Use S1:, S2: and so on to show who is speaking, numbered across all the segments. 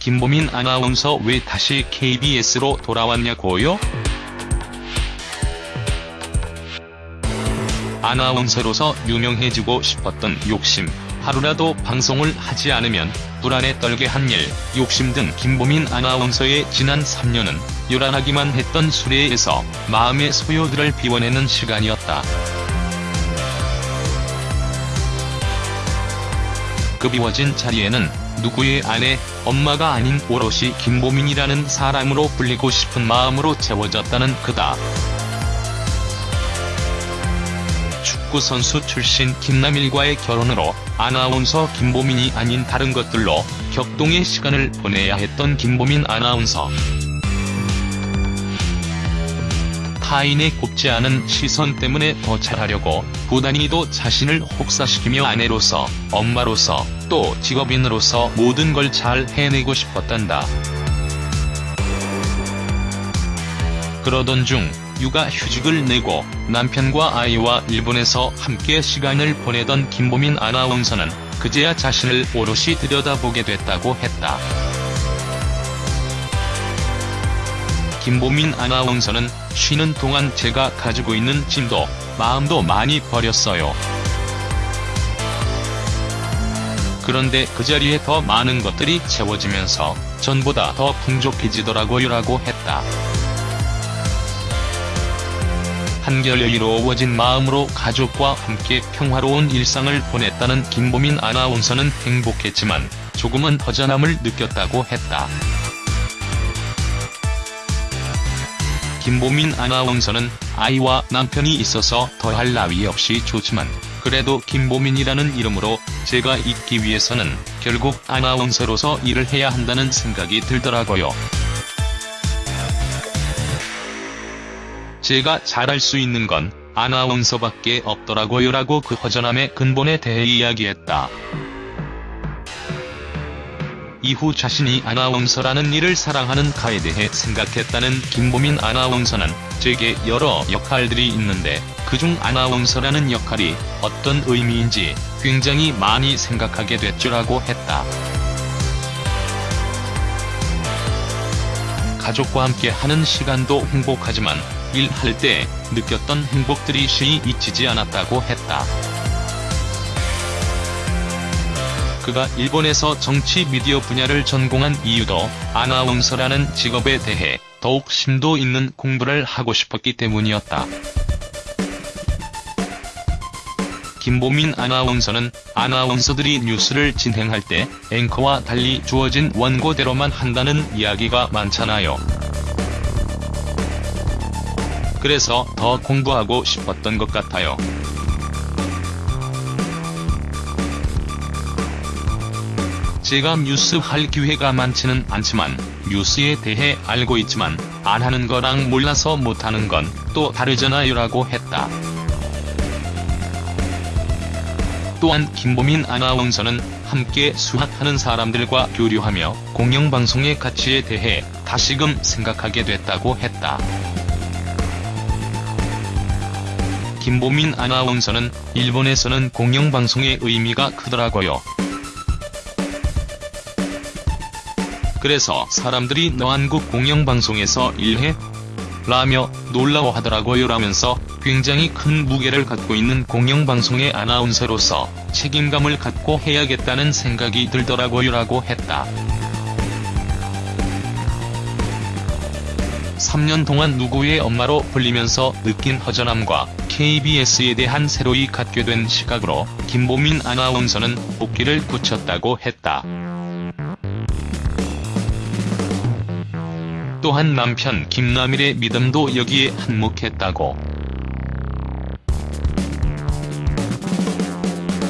S1: 김보민 아나운서 왜 다시 KBS로 돌아왔냐고요? 아나운서로서 유명해지고 싶었던 욕심, 하루라도 방송을 하지 않으면 불안에 떨게 한 일, 욕심 등 김보민 아나운서의 지난 3년은 요란하기만 했던 수레에서 마음의 소요들을 비워내는 시간이었다. 그 비워진 자리에는 누구의 아내, 엄마가 아닌 오롯이 김보민이라는 사람으로 불리고 싶은 마음으로 채워졌다는 그다. 축구선수 출신 김남일과의 결혼으로 아나운서 김보민이 아닌 다른 것들로 격동의 시간을 보내야 했던 김보민 아나운서. 타인의 곱지 않은 시선 때문에 더 잘하려고 부단히도 자신을 혹사시키며 아내로서, 엄마로서, 또 직업인으로서 모든 걸 잘 해내고 싶었단다. 그러던 중 육아 휴직을 내고 남편과 아이와 일본에서 함께 시간을 보내던 김보민 아나운서는 그제야 자신을 오롯이 들여다보게 됐다고 했다. 김보민 아나운서는 쉬는 동안 제가 가지고 있는 짐도 마음도 많이 버렸어요. 그런데 그 자리에 더 많은 것들이 채워지면서 전보다 더 풍족해지더라고요 라고 했다. 한결 여유로워진 마음으로 가족과 함께 평화로운 일상을 보냈다는 김보민 아나운서는 행복했지만 조금은 허전함을 느꼈다고 했다. 김보민 아나운서는 아이와 남편이 있어서 더할 나위 없이 좋지만 그래도 김보민이라는 이름으로 제가 있기 위해서는 결국 아나운서로서 일을 해야 한다는 생각이 들더라고요. 제가 잘할 수 있는 건 아나운서밖에 없더라고요 라고 그 허전함의 근본에 대해 이야기했다. 이후 자신이 아나운서라는 일을 사랑하는 가에 대해 생각했다는 김보민 아나운서는 제게 여러 역할들이 있는데 그중 아나운서라는 역할이 어떤 의미인지 굉장히 많이 생각하게 됐죠라고 했다. 가족과 함께 하는 시간도 행복하지만 일할 때 느꼈던 행복들이 쉬이 잊히지 않았다고 했다. 그가 일본에서 정치 미디어 분야를 전공한 이유도 아나운서라는 직업에 대해 더욱 심도 있는 공부를 하고 싶었기 때문이었다. 김보민 아나운서는 아나운서들이 뉴스를 진행할 때 앵커와 달리 주어진 원고대로만 한다는 이야기가 많잖아요. 그래서 더 공부하고 싶었던 것 같아요. 제가 뉴스 할 기회가 많지는 않지만 뉴스에 대해 알고 있지만 안 하는 거랑 몰라서 못하는 건 또 다르잖아요 라고 했다. 또한 김보민 아나운서는 함께 수학하는 사람들과 교류하며 공영방송의 가치에 대해 다시금 생각하게 됐다고 했다. 김보민 아나운서는 일본에서는 공영방송의 의미가 크더라고요. 그래서 사람들이 너 한국 공영방송에서 일해? 라며 놀라워하더라고요 라면서 굉장히 큰 무게를 갖고 있는 공영방송의 아나운서로서 책임감을 갖고 해야겠다는 생각이 들더라고요 라고 했다. 3년 동안 누구의 엄마로 불리면서 느낀 허전함과 KBS에 대한 새로이 갖게 된 시각으로 김보민 아나운서는 복귀를 굳혔다고 했다. 또한 남편 김남일의 믿음도 여기에 한몫했다고.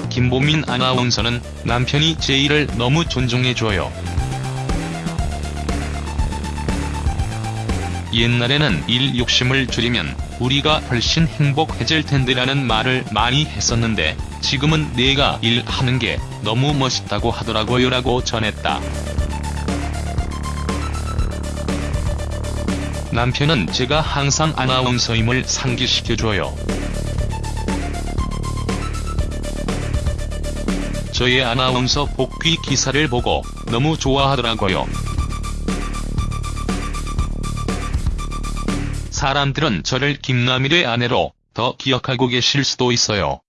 S1: 김보민 아나운서는 남편이 제 일을 너무 존중해줘요. 옛날에는 일 욕심을 줄이면 우리가 훨씬 행복해질 텐데라는 말을 많이 했었는데 지금은 내가 일하는 게 너무 멋있다고 하더라고요 라고 전했다. 남편은 제가 항상 아나운서임을 상기시켜줘요. 저의 아나운서 복귀 기사를 보고 너무 좋아하더라고요. 사람들은 저를 김남일의 아내로 더 기억하고 계실 수도 있어요.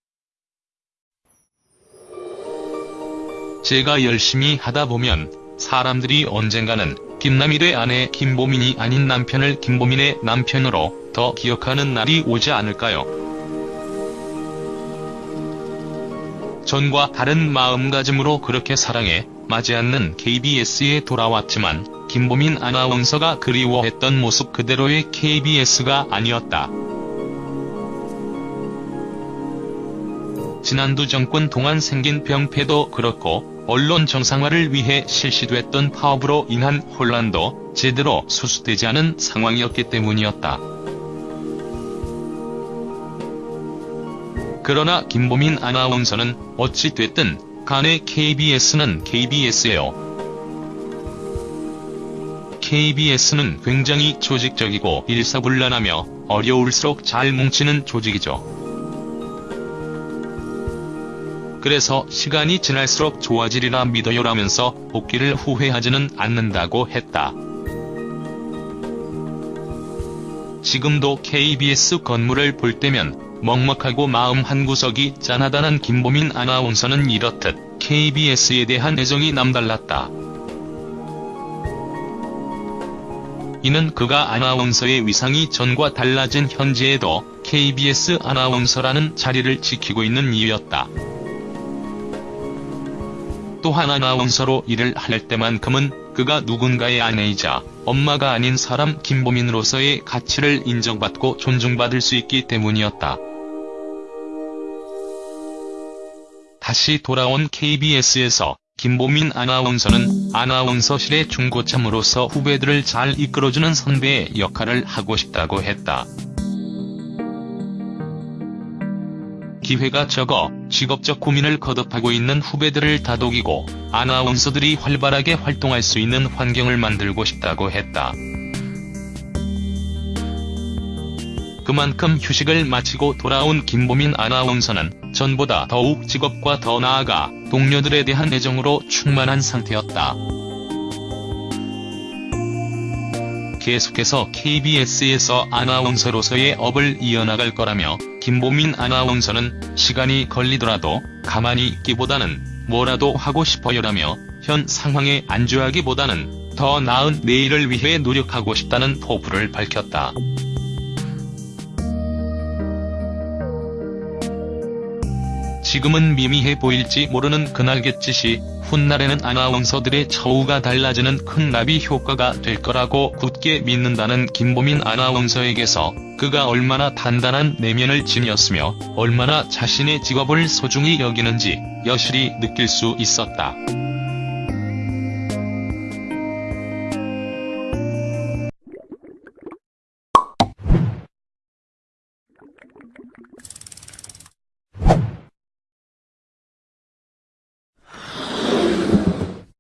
S1: 제가 열심히 하다 보면 사람들이 언젠가는 김남일의 아내 김보민이 아닌 남편을 김보민의 남편으로 더 기억하는 날이 오지 않을까요? 전과 다른 마음가짐으로 그렇게 사랑해 마지 않는 KBS에 돌아왔지만 김보민 아나운서가 그리워했던 모습 그대로의 KBS가 아니었다. 지난두 정권 동안 생긴 병폐도 그렇고 언론 정상화를 위해 실시됐던 파업으로 인한 혼란도 제대로 수습되지 않은 상황이었기 때문이었다. 그러나 김보민 아나운서는 어찌 됐든 간에 KBS는 KBS예요. KBS는 굉장히 조직적이고 일사불란하며 어려울수록 잘 뭉치는 조직이죠. 그래서 시간이 지날수록 좋아지리라 믿어요라면서 복귀를 후회하지는 않는다고 했다. 지금도 KBS 건물을 볼 때면 먹먹하고 마음 한구석이 짠하다는 김보민 아나운서는 이렇듯 KBS에 대한 애정이 남달랐다. 이는 그가 아나운서의 위상이 전과 달라진 현재에도 KBS 아나운서라는 자리를 지키고 있는 이유였다. 또한 아나운서로 일을 할 때만큼은 그가 누군가의 아내이자 엄마가 아닌 사람 김보민으로서의 가치를 인정받고 존중받을 수 있기 때문이었다. 다시 돌아온 KBS에서 김보민 아나운서는 아나운서실의 중고참으로서 후배들을 잘 이끌어주는 선배의 역할을 하고 싶다고 했다. 기회가 적어 직업적 고민을 거듭하고 있는 후배들을 다독이고 아나운서들이 활발하게 활동할 수 있는 환경을 만들고 싶다고 했다. 그만큼 휴식을 마치고 돌아온 김보민 아나운서는 전보다 더욱 직업과 더 나아가 동료들에 대한 애정으로 충만한 상태였다. 계속해서 KBS에서 아나운서로서의 업을 이어나갈 거라며 김보민 아나운서는 시간이 걸리더라도 가만히 있기보다는 뭐라도 하고 싶어요라며 현 상황에 안주하기보다는 더 나은 내일을 위해 노력하고 싶다는 포부를 밝혔다. 지금은 미미해 보일지 모르는 그날갯짓이 훗날에는 아나운서들의 처우가 달라지는 큰 나비 효과가 될 거라고 굳게 믿는다는 김보민 아나운서에게서 그가 얼마나 단단한 내면을 지녔으며 얼마나 자신의 직업을 소중히 여기는지 여실히 느낄 수 있었다.